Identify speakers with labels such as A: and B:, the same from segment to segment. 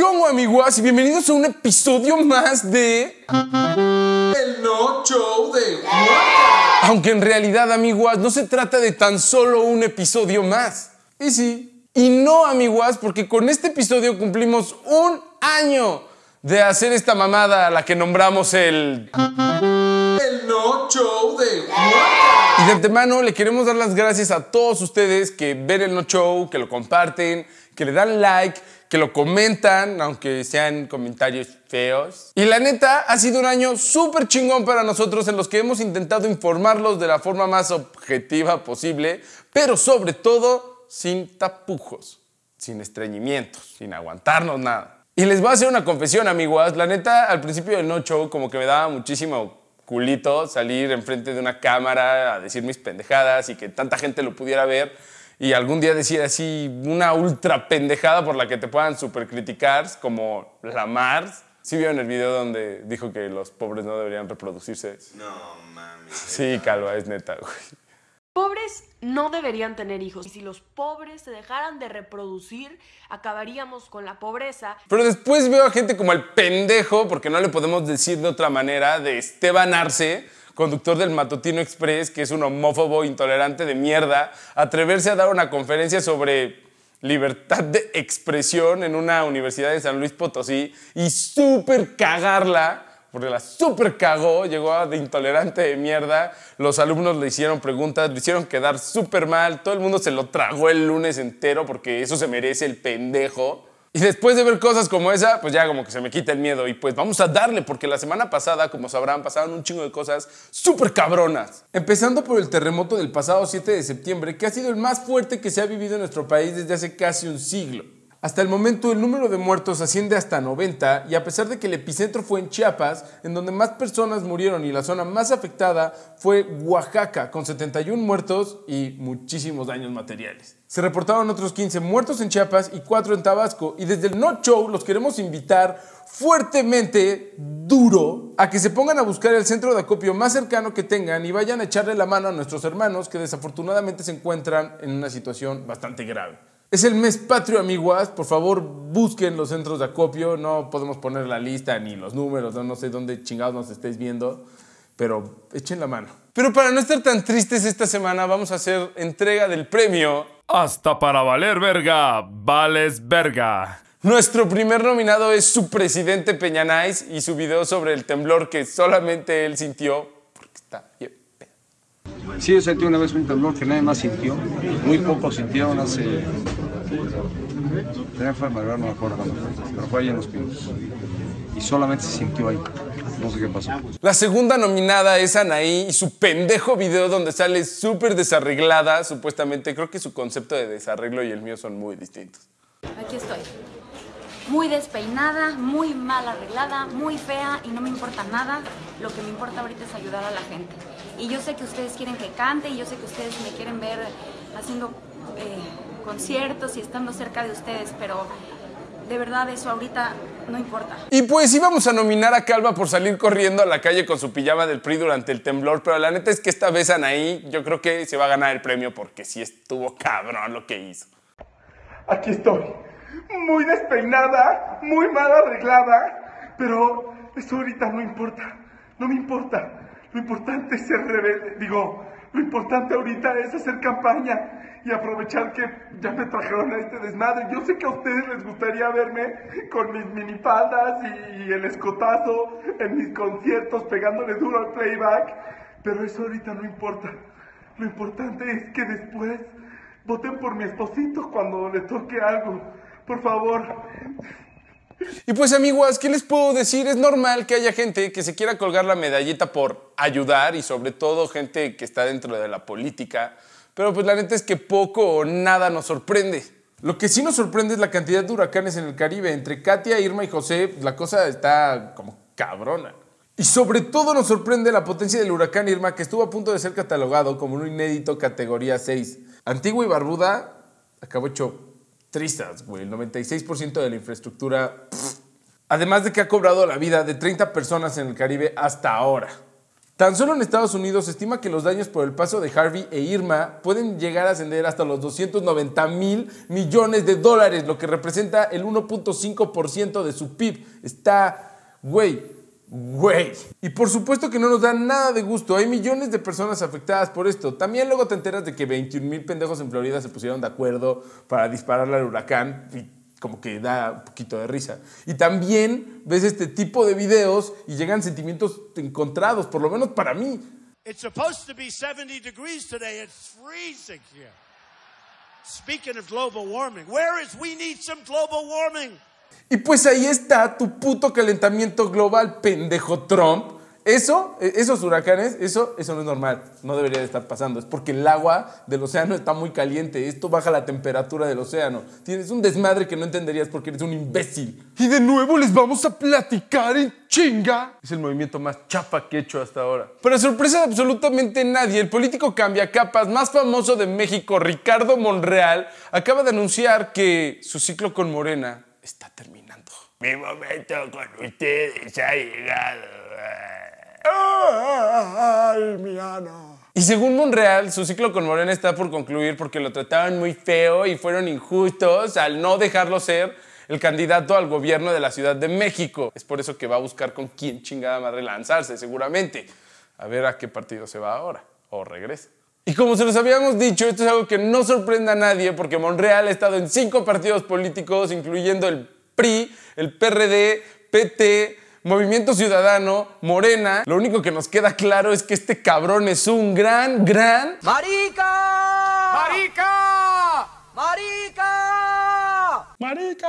A: ¿Cómo amiguas? Y bienvenidos a un episodio más de... El No Show de Waka. Aunque en realidad, amiguas, no se trata de tan solo un episodio más. Y sí. Y no, amiguas, porque con este episodio cumplimos un año de hacer esta mamada a la que nombramos el... El No Show de Waka. Y de antemano le queremos dar las gracias a todos ustedes que ven el No Show, que lo comparten, que le dan like, que lo comentan, aunque sean comentarios feos. Y la neta, ha sido un año súper chingón para nosotros en los que hemos intentado informarlos de la forma más objetiva posible, pero sobre todo sin tapujos, sin estreñimientos, sin aguantarnos nada. Y les voy a hacer una confesión, amiguas. La neta, al principio del no show, como que me daba muchísimo culito salir enfrente de una cámara a decir mis pendejadas y que tanta gente lo pudiera ver y algún día decir así una ultra pendejada por la que te puedan super criticar, como la Mars. ¿Sí vieron el video donde dijo que los pobres no deberían reproducirse?
B: No, mami.
A: Sí, Calva, es neta, güey.
C: Pobres no deberían tener hijos. Y si los pobres se dejaran de reproducir, acabaríamos con la pobreza.
A: Pero después veo a gente como el pendejo, porque no le podemos decir de otra manera, de Esteban Arce, conductor del Matutino Express, que es un homófobo intolerante de mierda, atreverse a dar una conferencia sobre libertad de expresión en una universidad de San Luis Potosí y súper cagarla, porque la súper cagó, llegó de intolerante de mierda, los alumnos le hicieron preguntas, le hicieron quedar súper mal, todo el mundo se lo tragó el lunes entero porque eso se merece el pendejo. Y después de ver cosas como esa, pues ya como que se me quita el miedo. Y pues vamos a darle, porque la semana pasada, como sabrán, pasaron un chingo de cosas súper cabronas. Empezando por el terremoto del pasado 7 de septiembre, que ha sido el más fuerte que se ha vivido en nuestro país desde hace casi un siglo. Hasta el momento el número de muertos asciende hasta 90 y a pesar de que el epicentro fue en Chiapas, en donde más personas murieron y la zona más afectada fue Oaxaca, con 71 muertos y muchísimos daños materiales. Se reportaron otros 15 muertos en Chiapas y 4 en Tabasco y desde el No Show los queremos invitar fuertemente, duro, a que se pongan a buscar el centro de acopio más cercano que tengan y vayan a echarle la mano a nuestros hermanos que desafortunadamente se encuentran en una situación bastante grave. Es el mes patrio, amiguas. Por favor, busquen los centros de acopio. No podemos poner la lista ni los números. No, no sé dónde chingados nos estéis viendo. Pero echen la mano. Pero para no estar tan tristes esta semana, vamos a hacer entrega del premio.
D: Hasta para valer verga, vales verga.
A: Nuestro primer nominado es su presidente Peñanais y su video sobre el temblor que solamente él sintió. Porque está bien.
E: Sí, yo sentí una vez un temblor que nadie más sintió. Muy pocos sintieron hace. Tenía fue Madrid, no me acuerdo cuándo fue, pero fue ahí en los pinos. Y solamente se sintió ahí. No sé qué pasó.
A: La segunda nominada es Anaí y su pendejo video donde sale súper desarreglada, supuestamente. Creo que su concepto de desarreglo y el mío son muy distintos.
F: Aquí estoy. Muy despeinada, muy mal arreglada, muy fea y no me importa nada. Lo que me importa ahorita es ayudar a la gente. Y yo sé que ustedes quieren que cante y yo sé que ustedes me quieren ver haciendo eh, conciertos y estando cerca de ustedes, pero de verdad eso ahorita no importa.
A: Y pues íbamos a nominar a Calva por salir corriendo a la calle con su pijama del PRI durante el temblor, pero la neta es que esta vez Anaí yo creo que se va a ganar el premio porque sí estuvo cabrón lo que hizo.
G: Aquí estoy, muy despeinada, muy mal arreglada, pero eso ahorita no importa, no me importa. Lo importante es ser rebelde, digo, lo importante ahorita es hacer campaña y aprovechar que ya me trajeron a este desmadre. Yo sé que a ustedes les gustaría verme con mis minifaldas y el escotazo en mis conciertos pegándole duro al playback, pero eso ahorita no importa. Lo importante es que después voten por mi esposito cuando le toque algo. Por favor.
A: Y pues amiguas, ¿qué les puedo decir? Es normal que haya gente que se quiera colgar la medallita por ayudar y sobre todo gente que está dentro de la política, pero pues la neta es que poco o nada nos sorprende. Lo que sí nos sorprende es la cantidad de huracanes en el Caribe. Entre Katia, Irma y José, la cosa está como cabrona. Y sobre todo nos sorprende la potencia del huracán Irma que estuvo a punto de ser catalogado como un inédito categoría 6. Antigua y Barbuda acabó hecho tristes, güey. El 96% de la infraestructura. Además de que ha cobrado la vida de 30 personas en el Caribe hasta ahora. Tan solo en Estados Unidos se estima que los daños por el paso de Harvey e Irma pueden llegar a ascender hasta los 290 mil millones de dólares, lo que representa el 1.5% de su PIB. Está, güey, güey. Y por supuesto que no nos da nada de gusto. Hay millones de personas afectadas por esto. También luego te enteras de que 21 mil pendejos en Florida se pusieron de acuerdo para dispararle al huracán. Y como que da un poquito de risa. Y también ves este tipo de videos y llegan sentimientos encontrados, por lo menos para mí.
B: It's supposed to be 70 degrees today. It's freezing here. Speaking of global warming, where is we need some global warming?
A: Y pues ahí está tu puto calentamiento global, pendejo Trump. Eso, eh, esos huracanes, eso, eso no es normal. No debería de estar pasando. Es porque el agua del océano está muy caliente. Esto baja la temperatura del océano. Tienes un desmadre que no entenderías porque eres un imbécil. Y de nuevo les vamos a platicar en chinga. Es el movimiento más chapa que he hecho hasta ahora. Para sorpresa de absolutamente nadie, el político cambia capas más famoso de México, Ricardo Monreal, acaba de anunciar que su ciclo con Morena está terminando.
H: Mi momento con ustedes ha llegado.
A: Y según Monreal, su ciclo con Morena está por concluir porque lo trataban muy feo y fueron injustos al no dejarlo ser el candidato al gobierno de la Ciudad de México. Es por eso que va a buscar con quién chingada madre lanzarse, seguramente. A ver a qué partido se va ahora o regresa. Y como se los habíamos dicho, esto es algo que no sorprende a nadie porque Monreal ha estado en cinco partidos políticos, incluyendo el PRI, el PRD, PT, Movimiento Ciudadano, Morena. Lo único que nos queda claro es que este cabrón es un gran, gran...
I: ¡Marica!
D: ¡Marica!
I: ¡Marica!
A: ¡Marica!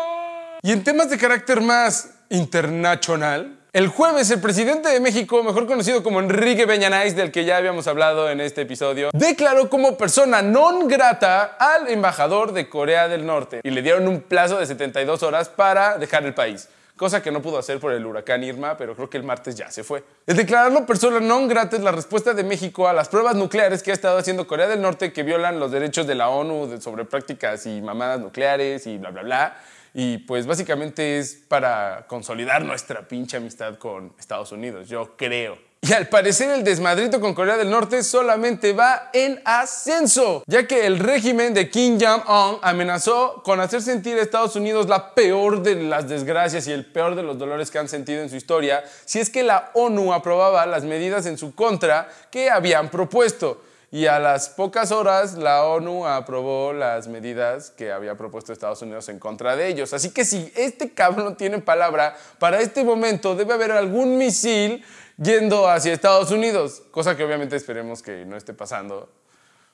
A: Y en temas de carácter más internacional, el jueves el presidente de México, mejor conocido como Enrique Peñanais, del que ya habíamos hablado en este episodio, declaró como persona non grata al embajador de Corea del Norte y le dieron un plazo de 72 horas para dejar el país cosa que no pudo hacer por el huracán Irma, pero creo que el martes ya se fue. El declararlo persona non grata es la respuesta de México a las pruebas nucleares que ha estado haciendo Corea del Norte que violan los derechos de la ONU sobre prácticas y mamadas nucleares y bla, bla, bla. Y pues básicamente es para consolidar nuestra pinche amistad con Estados Unidos, yo creo. Y al parecer el desmadrito con Corea del Norte solamente va en ascenso, ya que el régimen de Kim Jong-un amenazó con hacer sentir a Estados Unidos la peor de las desgracias y el peor de los dolores que han sentido en su historia si es que la ONU aprobaba las medidas en su contra que habían propuesto. Y a las pocas horas la ONU aprobó las medidas que había propuesto Estados Unidos en contra de ellos. Así que si este cabrón tiene palabra, para este momento debe haber algún misil yendo hacia Estados Unidos. Cosa que obviamente esperemos que no esté pasando.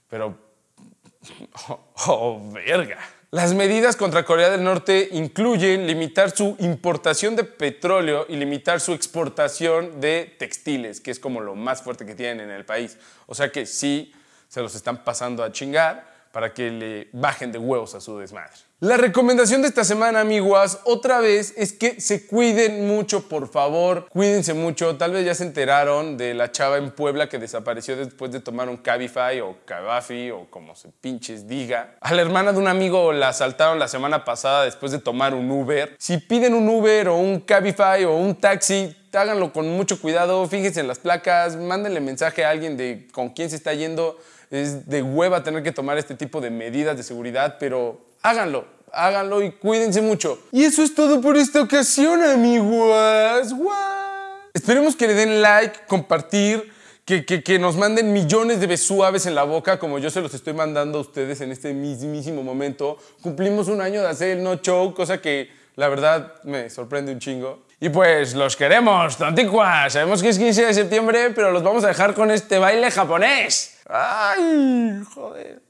A: Pero Oh, verga. Las medidas contra Corea del Norte incluyen limitar su importación de petróleo y limitar su exportación de textiles, que es como lo más fuerte que tienen en el país. O sea que sí se los están pasando a chingar para que le bajen de huevos a su desmadre. La recomendación de esta semana, amiguas, otra vez es que se cuiden mucho, por favor. Cuídense mucho. Tal vez ya se enteraron de la chava en Puebla que desapareció después de tomar un Cabify o Cabafi o como se pinches diga. A la hermana de un amigo la asaltaron la semana pasada después de tomar un Uber. Si piden un Uber o un Cabify o un taxi, háganlo con mucho cuidado. Fíjense en las placas, mándenle mensaje a alguien de con quién se está yendo. Es de hueva tener que tomar este tipo de medidas de seguridad, pero háganlo, háganlo y cuídense mucho. Y eso es todo por esta ocasión, amiguas. Guau. Esperemos que le den like, compartir, que, que- que nos manden millones de besuaves en la boca, como yo se los estoy mandando a ustedes en este mismísimo momento. Cumplimos un año de hacer el No Show, cosa que la verdad me sorprende un chingo. Y pues los queremos, tonticuas. Sabemos que es 15 de septiembre, pero los vamos a dejar con este baile japonés. ¡Ay, joder!